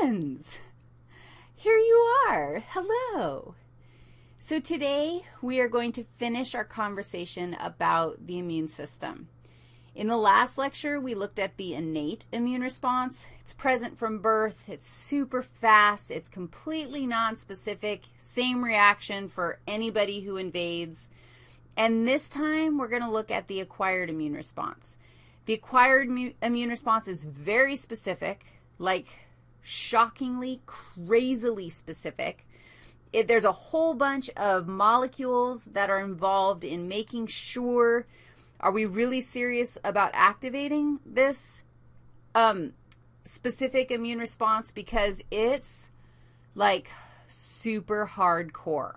friends. Here you are. Hello. So today we are going to finish our conversation about the immune system. In the last lecture, we looked at the innate immune response. It's present from birth. It's super fast. It's completely nonspecific. Same reaction for anybody who invades. And this time, we're going to look at the acquired immune response. The acquired immune response is very specific, like shockingly, crazily specific. It, there's a whole bunch of molecules that are involved in making sure are we really serious about activating this um, specific immune response because it's like super hardcore.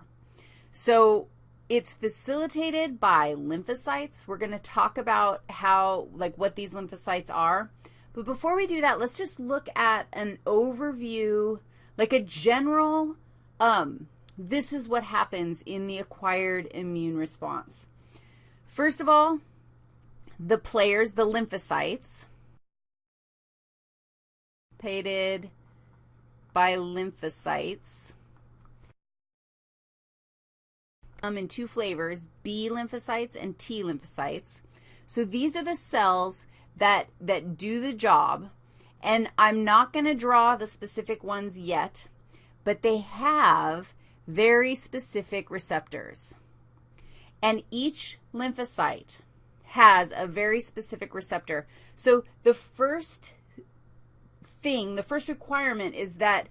So it's facilitated by lymphocytes. We're going to talk about how, like, what these lymphocytes are. But before we do that, let's just look at an overview, like a general, um, this is what happens in the acquired immune response. First of all, the players, the lymphocytes, pated by lymphocytes, come in two flavors, B lymphocytes and T lymphocytes. So these are the cells that, that do the job, and I'm not going to draw the specific ones yet, but they have very specific receptors. And each lymphocyte has a very specific receptor. So the first thing, the first requirement is that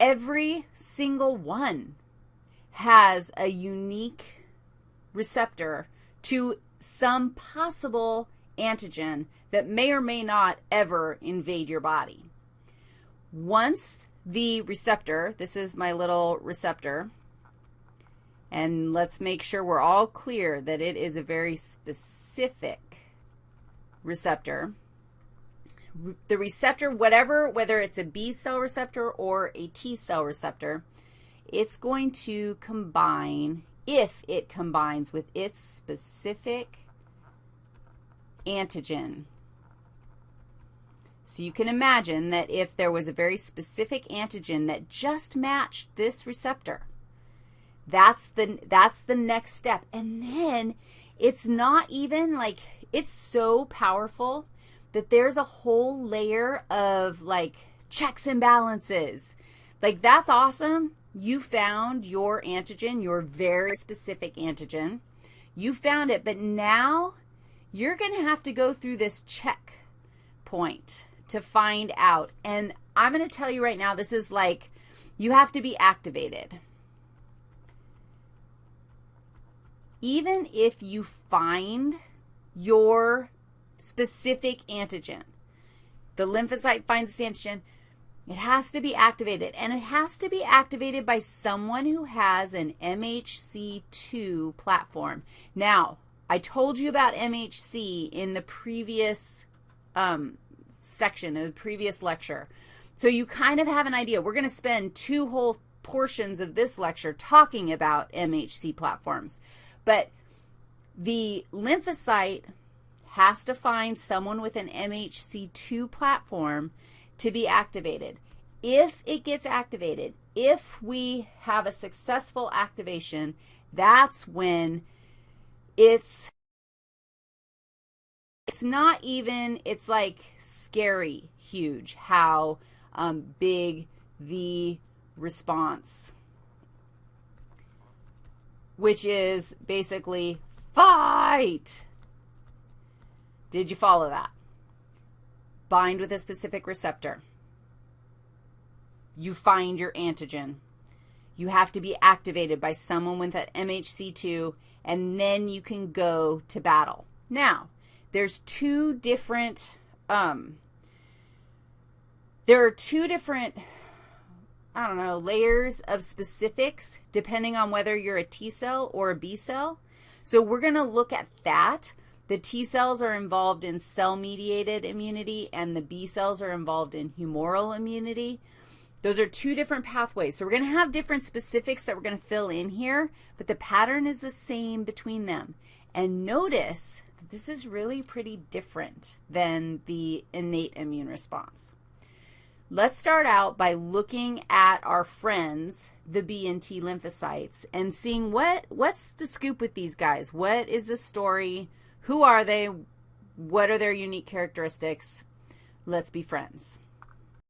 every single one has a unique receptor to some possible antigen that may or may not ever invade your body. Once the receptor, this is my little receptor, and let's make sure we're all clear that it is a very specific receptor. The receptor, whatever, whether it's a B cell receptor or a T cell receptor, it's going to combine, if it combines with its specific antigen. So you can imagine that if there was a very specific antigen that just matched this receptor, that's the, that's the next step. And then it's not even like, it's so powerful that there's a whole layer of like checks and balances. Like that's awesome. You found your antigen, your very specific antigen. You found it, but now you're going to have to go through this check point to find out. And I'm going to tell you right now, this is like you have to be activated. even if you find your specific antigen, the lymphocyte finds antigen, it has to be activated, and it has to be activated by someone who has an MHC2 platform. Now, I told you about MHC in the previous um, section, in the previous lecture. So you kind of have an idea. We're going to spend two whole portions of this lecture talking about MHC platforms. But the lymphocyte has to find someone with an MHC2 platform to be activated. If it gets activated, if we have a successful activation, that's when it's it's not even, it's like scary huge how um, big the response which is basically fight. Did you follow that? Bind with a specific receptor. You find your antigen. You have to be activated by someone with an MHC2, and then you can go to battle. Now, there's two different, um, there are two different I don't know, layers of specifics depending on whether you're a T cell or a B cell. So we're going to look at that. The T cells are involved in cell-mediated immunity, and the B cells are involved in humoral immunity. Those are two different pathways. So we're going to have different specifics that we're going to fill in here, but the pattern is the same between them. And notice this is really pretty different than the innate immune response. Let's start out by looking at our friends, the B and T lymphocytes, and seeing what what's the scoop with these guys? What is the story? Who are they? What are their unique characteristics? Let's be friends.